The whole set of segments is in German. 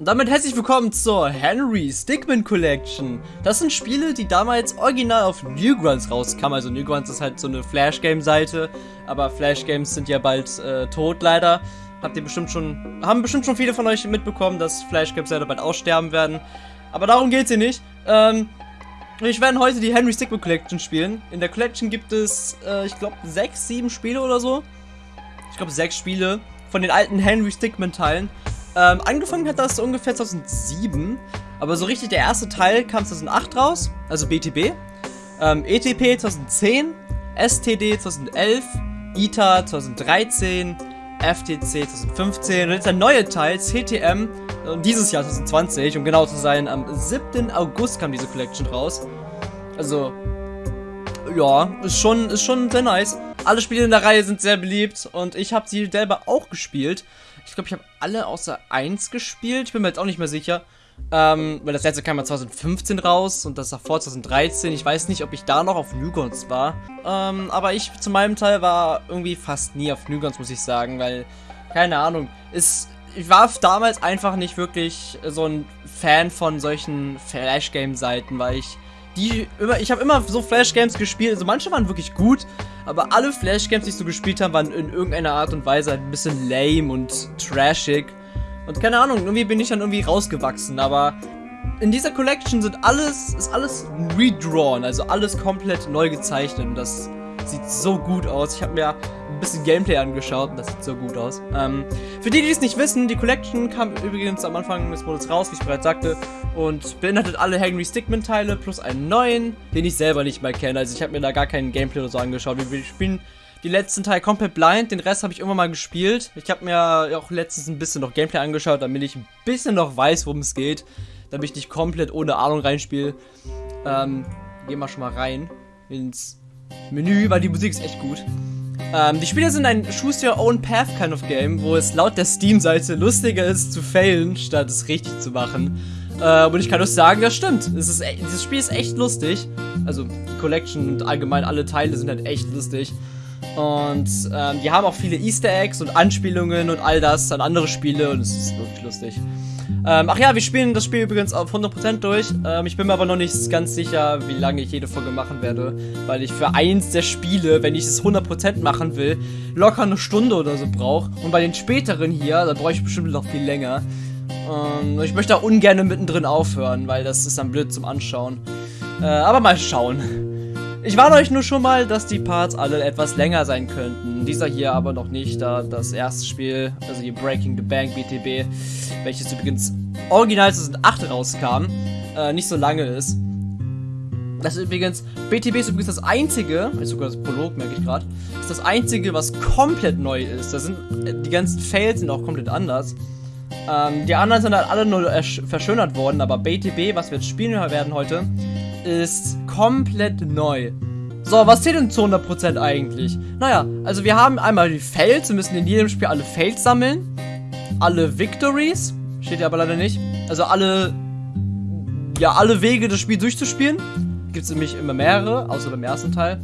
Und damit herzlich willkommen zur Henry Stickmin Collection. Das sind Spiele, die damals original auf Newgrounds rauskamen. Also Newgrounds ist halt so eine Flash-Game-Seite, aber Flash-Games sind ja bald äh, tot leider. Habt ihr bestimmt schon, haben bestimmt schon viele von euch mitbekommen, dass Flash-Games leider bald aussterben werden. Aber darum geht's hier nicht. Ähm, wir werden heute die Henry Stickmin Collection spielen. In der Collection gibt es, äh, ich glaube, sechs, sieben Spiele oder so. Ich glaube, sechs Spiele von den alten Henry Stickmin Teilen. Ähm, angefangen hat das ungefähr 2007, aber so richtig der erste Teil kam 2008 raus, also BTB. Ähm, ETP 2010, STD 2011, ITA 2013, FTC 2015 und jetzt der neue Teil, CTM, dieses Jahr 2020, um genau zu sein, am 7. August kam diese Collection raus. Also, ja, ist schon, ist schon sehr nice. Alle Spiele in der Reihe sind sehr beliebt und ich habe sie selber auch gespielt. Ich glaube, ich habe alle außer eins gespielt. Ich bin mir jetzt auch nicht mehr sicher. Ähm, weil das letzte kam ja 2015 raus und das davor 2013. Ich weiß nicht, ob ich da noch auf Newgrounds war. Ähm, aber ich zu meinem Teil war irgendwie fast nie auf Newgrounds, muss ich sagen, weil, keine Ahnung, ist, ich war damals einfach nicht wirklich so ein Fan von solchen Flash-Game-Seiten, weil ich die immer, ich habe immer so Flash-Games gespielt, also manche waren wirklich gut, aber alle Flash-Games, die ich so gespielt habe, waren in irgendeiner Art und Weise ein bisschen lame und trashig. Und keine Ahnung, irgendwie bin ich dann irgendwie rausgewachsen, aber in dieser Collection sind alles, ist alles redrawn, also alles komplett neu gezeichnet und das sieht so gut aus. Ich habe mir ein bisschen Gameplay angeschaut und das sieht so gut aus. Ähm, für die, die es nicht wissen, die Collection kam übrigens am Anfang des Monats raus, wie ich bereits sagte, und beinhaltet alle Henry Stickmin-Teile plus einen neuen, den ich selber nicht mal kenne. Also ich habe mir da gar keinen Gameplay oder so angeschaut. Wir spielen die letzten Teil komplett blind, den Rest habe ich irgendwann mal gespielt. Ich habe mir auch letztens ein bisschen noch Gameplay angeschaut, damit ich ein bisschen noch weiß, worum es geht. Damit ich nicht komplett ohne Ahnung reinspiele. Ähm, gehen wir schon mal rein ins Menü, weil die Musik ist echt gut. Ähm, die Spiele sind ein Choose Your Own Path kind of Game, wo es laut der Steam-Seite lustiger ist zu failen, statt es richtig zu machen. Äh, und ich kann euch sagen, das stimmt. Es ist, e, dieses Spiel ist echt lustig. Also die Collection und allgemein alle Teile sind halt echt lustig. Und ähm, die haben auch viele Easter Eggs und Anspielungen und all das an andere Spiele und es ist wirklich lustig. Ähm, ach ja, wir spielen das Spiel übrigens auf 100% durch. Ähm, ich bin mir aber noch nicht ganz sicher, wie lange ich jede Folge machen werde. Weil ich für eins der Spiele, wenn ich es 100% machen will, locker eine Stunde oder so brauche. Und bei den späteren hier, da brauche ich bestimmt noch viel länger. Ähm, ich möchte da ungern mittendrin aufhören, weil das ist dann blöd zum Anschauen. Äh, aber mal schauen. Ich warne euch nur schon mal, dass die Parts alle etwas länger sein könnten. Dieser hier aber noch nicht, da das erste Spiel, also die Breaking the Bank BTB, welches übrigens original 2008 rauskam, äh, nicht so lange ist. Das ist übrigens, BTB ist übrigens das einzige, ist sogar das Prolog, merke ich gerade, ist das einzige, was komplett neu ist. Da sind, äh, die ganzen Fails sind auch komplett anders. Ähm, die anderen sind halt alle nur verschönert worden, aber BTB, was wir jetzt spielen werden heute, ist komplett neu. So, was zählt denn zu 100% eigentlich? Naja, also wir haben einmal die Fails. Wir müssen in jedem Spiel alle Fails sammeln. Alle Victories. Steht ja aber leider nicht. Also alle, ja, alle Wege, das Spiel durchzuspielen. Gibt es nämlich immer mehrere, außer beim ersten Teil.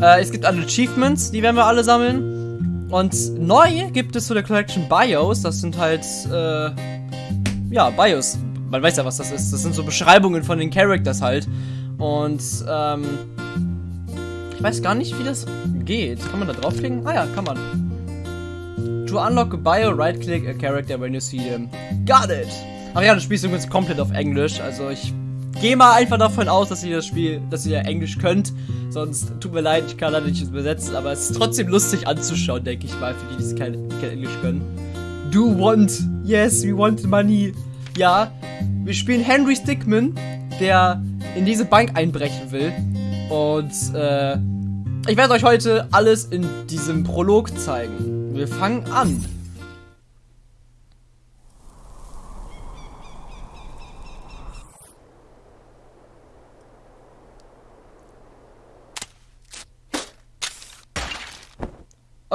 Äh, es gibt alle Achievements, die werden wir alle sammeln. Und neu gibt es zu der Collection Bios. Das sind halt, äh, ja, Bios man weiß ja, was das ist. Das sind so Beschreibungen von den Characters halt. Und, ähm, ich weiß gar nicht, wie das geht. Kann man da draufklicken? Ah ja, kann man. To unlock a bio, right-click a character when you see them. Got it! Ach ja, das Spiel ist übrigens komplett auf Englisch. Also ich gehe mal einfach davon aus, dass ihr das Spiel, dass ihr Englisch könnt. Sonst tut mir leid, ich kann da nicht übersetzen, aber es ist trotzdem lustig anzuschauen, denke ich mal, für die, die kein, kein Englisch können. Do want, yes, we want money. Ja, wir spielen Henry Stickmin, der in diese Bank einbrechen will. Und äh, ich werde euch heute alles in diesem Prolog zeigen. Wir fangen an.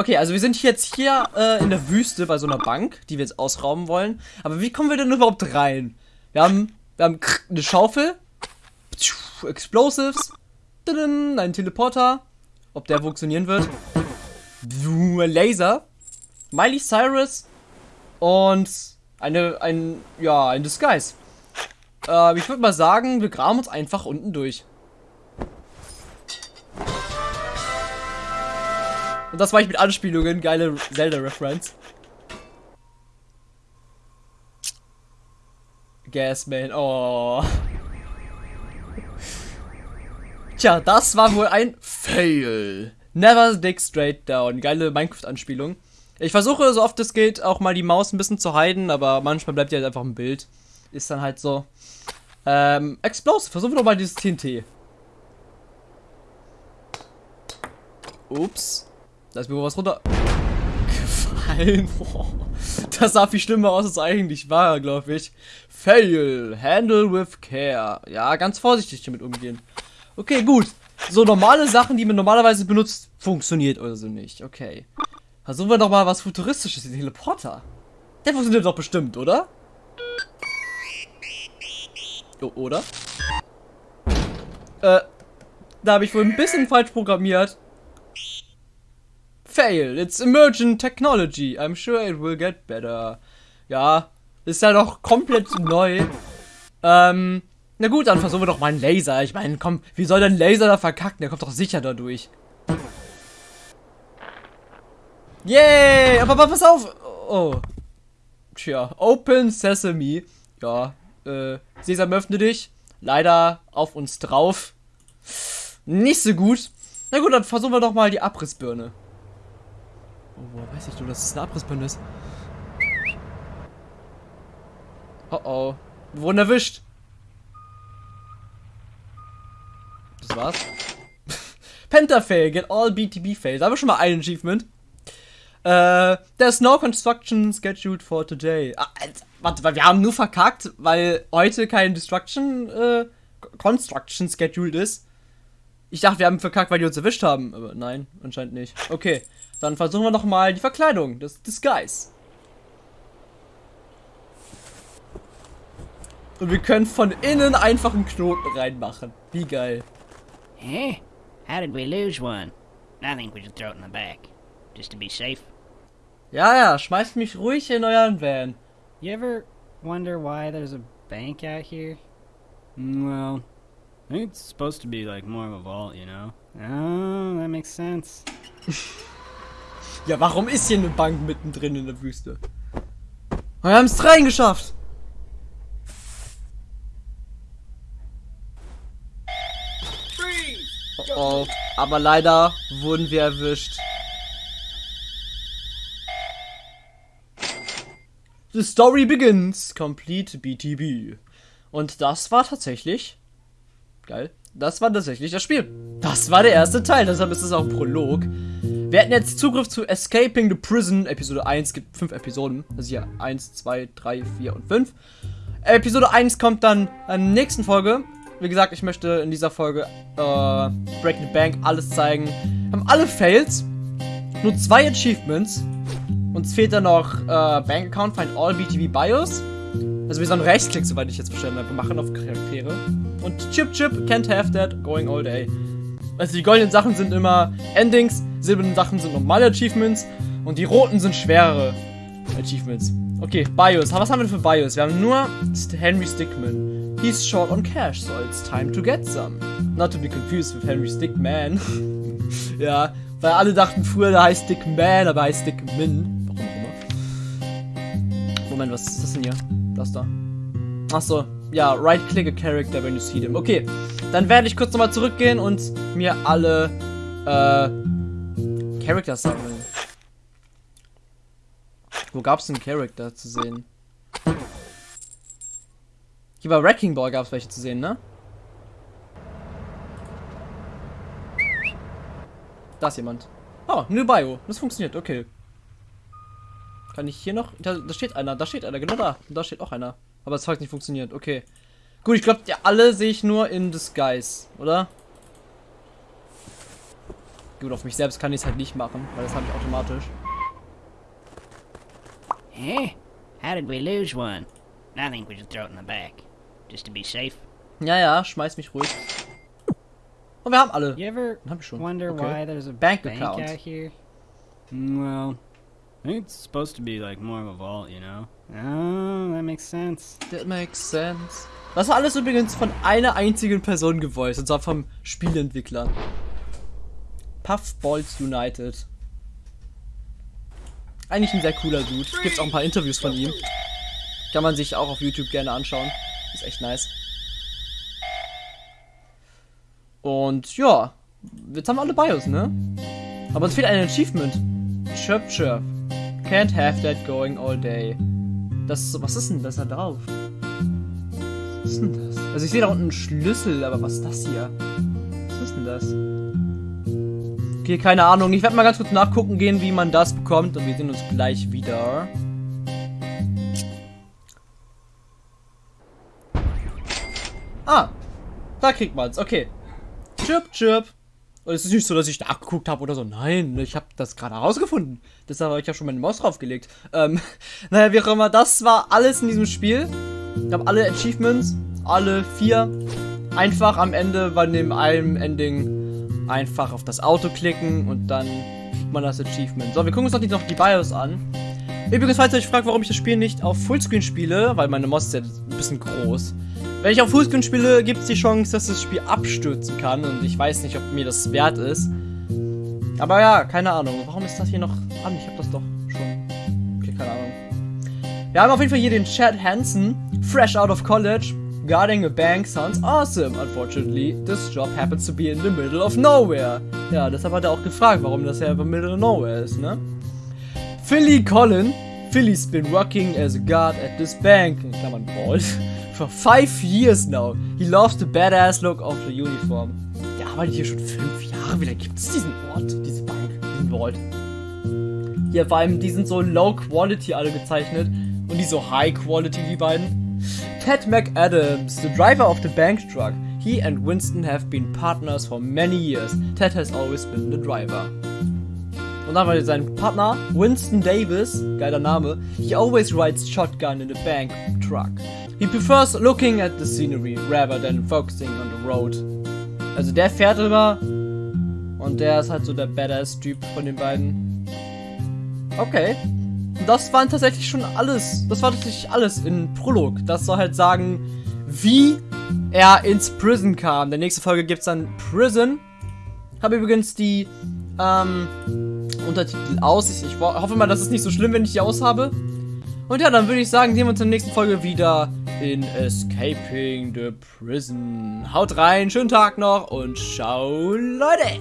Okay, also wir sind jetzt hier äh, in der Wüste bei so einer Bank, die wir jetzt ausrauben wollen. Aber wie kommen wir denn überhaupt rein? Wir haben, wir haben eine Schaufel, Explosives, einen Teleporter, ob der funktionieren wird, Laser, Miley Cyrus und Eine, ein, ja, ein Disguise. Äh, ich würde mal sagen, wir graben uns einfach unten durch. Und das war ich mit Anspielungen, geile Zelda-Reference. Gasman, oh. Tja, das war wohl ein Fail. Never dig straight down. Geile Minecraft-Anspielung. Ich versuche so oft es geht auch mal die Maus ein bisschen zu heiden, aber manchmal bleibt die halt einfach ein Bild. Ist dann halt so. Ähm, Explosive. Versuchen wir doch mal dieses TNT. Ups. Da ist mir was runter gefallen. Das sah viel schlimmer aus, als eigentlich war, glaube ich. Fail. Handle with care. Ja, ganz vorsichtig damit umgehen. Okay, gut. So normale Sachen, die man normalerweise benutzt, funktioniert oder so nicht. Okay. Versuchen wir doch mal was Futuristisches, den Teleporter. Der funktioniert doch bestimmt, oder? O oder? Äh, da habe ich wohl ein bisschen falsch programmiert. Fail, it's emergent technology. I'm sure it will get better. Ja, ist ja doch komplett neu. Ähm, na gut, dann versuchen wir doch mal einen Laser. Ich meine, komm, wie soll denn Laser da verkacken? Der kommt doch sicher da durch. Yay! Aber, aber pass auf! Oh. Tja, Open Sesame. Ja, äh, Sesam öffne dich. Leider auf uns drauf. Nicht so gut. Na gut, dann versuchen wir doch mal die Abrissbirne. Oh, woher weiß ich du, dass es eine Abrissbirne ist? Oh oh. Wir wurden erwischt. Das war's. Pentafail, get all BTB fails. Da haben wir schon mal ein Achievement. Äh, there's no construction scheduled for today. Ah, warte, wir haben nur verkackt, weil heute kein Destruction, äh, Construction scheduled ist. Ich dachte, wir haben verkackt, weil die uns erwischt haben. Aber nein, anscheinend nicht. Okay, dann versuchen wir noch mal die Verkleidung, das Disguise. Und wir können von innen einfach einen Knoten reinmachen. Wie geil. Hey, how did we lose one? I think we should throw it in the back, just to be safe. Ja, ja, schmeißt mich ruhig in euren Van. You ever wonder why there's a bank out here? Mm, well, I think it's supposed to be like more of a vault, you know? Oh, that makes sense. ja, warum ist hier eine Bank mittendrin in der Wüste? Wir haben es reingeschafft. Oh, oh, aber leider wurden wir erwischt. The story begins. Complete BTB. Und das war tatsächlich. Geil. Das war tatsächlich das Spiel. Das war der erste Teil, deshalb ist es auch ein Prolog. Wir hatten jetzt Zugriff zu Escaping the Prison, Episode 1, gibt 5 Episoden. Also hier 1, 2, 3, 4 und 5. Episode 1 kommt dann in der nächsten Folge. Wie gesagt, ich möchte in dieser Folge äh, Breaking the Bank alles zeigen. Wir haben alle Fails. Nur zwei Achievements. Uns fehlt dann noch äh, Bank Account, Find All BTV Bios. Also wir sollen Rechtsklick, soweit ich jetzt verstanden habe, machen auf Charaktere. Und Chip Chip, can't have that, going all day. Also die goldenen Sachen sind immer Endings, silbernen Sachen sind normale Achievements und die roten sind schwerere Achievements. Okay, Bios. Was haben wir für Bios? Wir haben nur Henry Stickman. He's short on cash, so it's time to get some. Not to be confused with Henry Stickman. ja, weil alle dachten früher, der heißt Stickman, aber heißt Stickmin. Moment, was ist das denn hier? Das da. Achso, ja, right-click a character when you see them. Okay, dann werde ich kurz nochmal zurückgehen und mir alle äh, Characters sammeln. Wo gab es einen Charakter zu sehen? Hier bei Wrecking Ball gab es welche zu sehen, ne? Da ist jemand. Oh, New Bio. Das funktioniert, okay. Kann ich hier noch? Da, da, steht einer, da steht einer, genau da. Und da steht auch einer. Aber es hat nicht funktioniert, okay. Gut, ich glaube, alle sehe ich nur in Disguise, oder? Gut, auf mich selbst kann ich es halt nicht machen, weil das habe ich automatisch. Hey, how did we lose one? I think we should throw it in the back, just to be safe. Ja, ja, schmeiß mich ruhig. Und wir haben alle. You ever hab ich schon. wonder okay. why there's a bank, bank account out here? Mm, well, I think it's supposed to be like more of a vault, you know? Oh, that makes sense. That makes sense. Das war alles übrigens von einer einzigen Person gevoiced, und zwar vom Spielentwickler. Puffballs United. Eigentlich ein sehr cooler Dude. Gibt auch ein paar Interviews von ihm. Kann man sich auch auf YouTube gerne anschauen. Ist echt nice. Und ja, jetzt haben wir alle BIOS, ne? Aber uns fehlt ein Achievement. Chirp Chirp. Can't have that going all day. Das, was ist denn das da drauf? Was ist denn das? Also ich sehe da unten einen Schlüssel, aber was ist das hier? Was ist denn das? Okay, keine Ahnung. Ich werde mal ganz kurz nachgucken gehen, wie man das bekommt. Und wir sehen uns gleich wieder. Ah, da kriegt man's. Okay. Chirp, chirp. Und es ist nicht so, dass ich nachgeguckt habe oder so. Nein, ich habe das gerade herausgefunden. Deshalb habe ich ja schon meine Maus draufgelegt. Ähm, naja, wie auch immer. Das war alles in diesem Spiel. Ich habe alle Achievements, alle vier. Einfach am Ende bei dem einem Ending einfach auf das Auto klicken und dann kriegt man das Achievement. So, wir gucken uns doch noch die BIOS an. Übrigens, falls ihr euch fragt, warum ich das Spiel nicht auf Fullscreen spiele, weil meine Maus ist ja ein bisschen groß. Wenn ich auf Fullscreen spiele, gibt es die Chance, dass das Spiel abstürzen kann und ich weiß nicht, ob mir das wert ist. Aber ja, keine Ahnung. Warum ist das hier noch an? Ich habe das doch schon. Okay, keine Ahnung. Wir haben auf jeden Fall hier den Chad Hansen, fresh out of college. Guarding a bank sounds awesome. Unfortunately, this job happens to be in the middle of nowhere. Ja, deshalb hat er auch gefragt, warum das ja in the middle of nowhere ist, ne? Philly Collin. Philly's been working as a guard at this bank. In Klammern Vault. For five years now. He loves the badass look of the uniform. Der arbeitet hier schon fünf Jahre. Wie lange gibt es diesen Ort, diese Bank, diesen Vault? Hier vor allem, die sind so low quality alle gezeichnet. Und die so high quality, die beiden. Ted McAdams, the driver of the bank truck. He and Winston have been partners for many years. Ted has always been the driver. Und dann war sein Partner, Winston Davis, geiler Name, he always rides shotgun in the bank truck. He prefers looking at the scenery rather than focusing on the road. Also der fährt immer und der ist halt so der Badass-Typ von den beiden. Okay. Das waren tatsächlich schon alles. Das war tatsächlich alles in Prolog. Das soll halt sagen, wie er ins Prison kam. In der nächsten Folge gibt es dann Prison. Habe übrigens die ähm, Untertitel aus. Ich, ich hoffe mal, das ist nicht so schlimm, wenn ich die aus habe. Und ja, dann würde ich sagen, sehen wir uns in der nächsten Folge wieder in Escaping the Prison. Haut rein, schönen Tag noch und ciao, Leute!